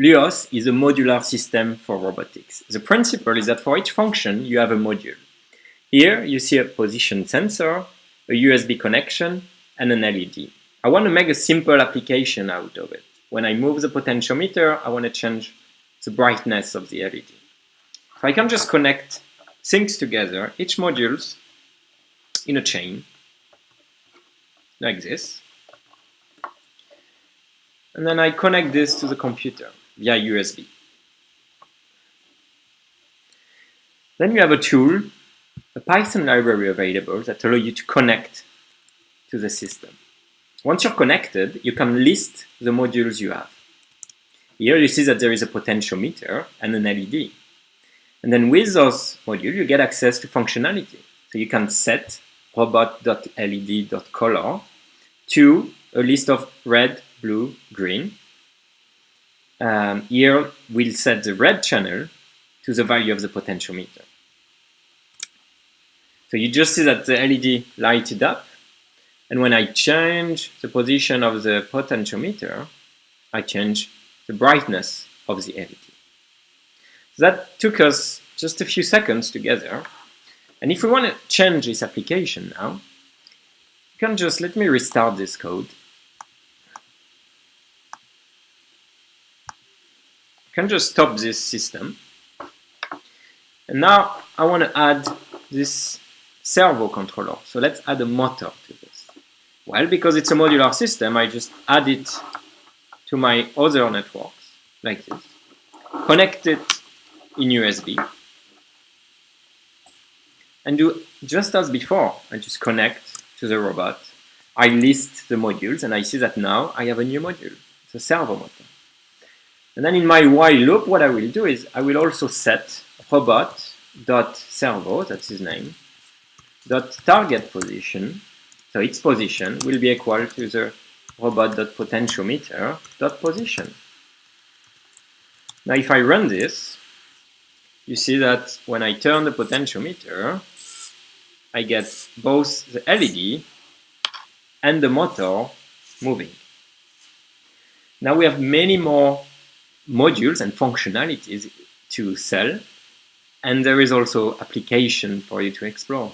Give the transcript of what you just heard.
LUOS is a modular system for robotics. The principle is that for each function, you have a module. Here, you see a position sensor, a USB connection, and an LED. I want to make a simple application out of it. When I move the potentiometer, I want to change the brightness of the LED. I can just connect things together, each modules in a chain, like this. And then I connect this to the computer via USB. Then you have a tool, a Python library available that allow you to connect to the system. Once you're connected, you can list the modules you have. Here you see that there is a potentiometer and an LED. And then with those modules, you get access to functionality. So you can set robot.led.color to a list of red, blue, green. Um, here we'll set the red channel to the value of the potentiometer. So you just see that the LED lighted up and when I change the position of the potentiometer, I change the brightness of the LED. That took us just a few seconds together. And if we want to change this application now, you can just let me restart this code. Can just stop this system. And now I want to add this servo controller. So let's add a motor to this. Well, because it's a modular system, I just add it to my other networks, like this. Connect it in USB. And do just as before, I just connect to the robot. I list the modules, and I see that now I have a new module. A servo motor. And then in my while loop, what I will do is I will also set robot.servo, that's his name, dot target position so its position will be equal to the robot.potentiometer.position. Now if I run this, you see that when I turn the potentiometer, I get both the LED and the motor moving. Now we have many more modules and functionalities to sell, and there is also application for you to explore.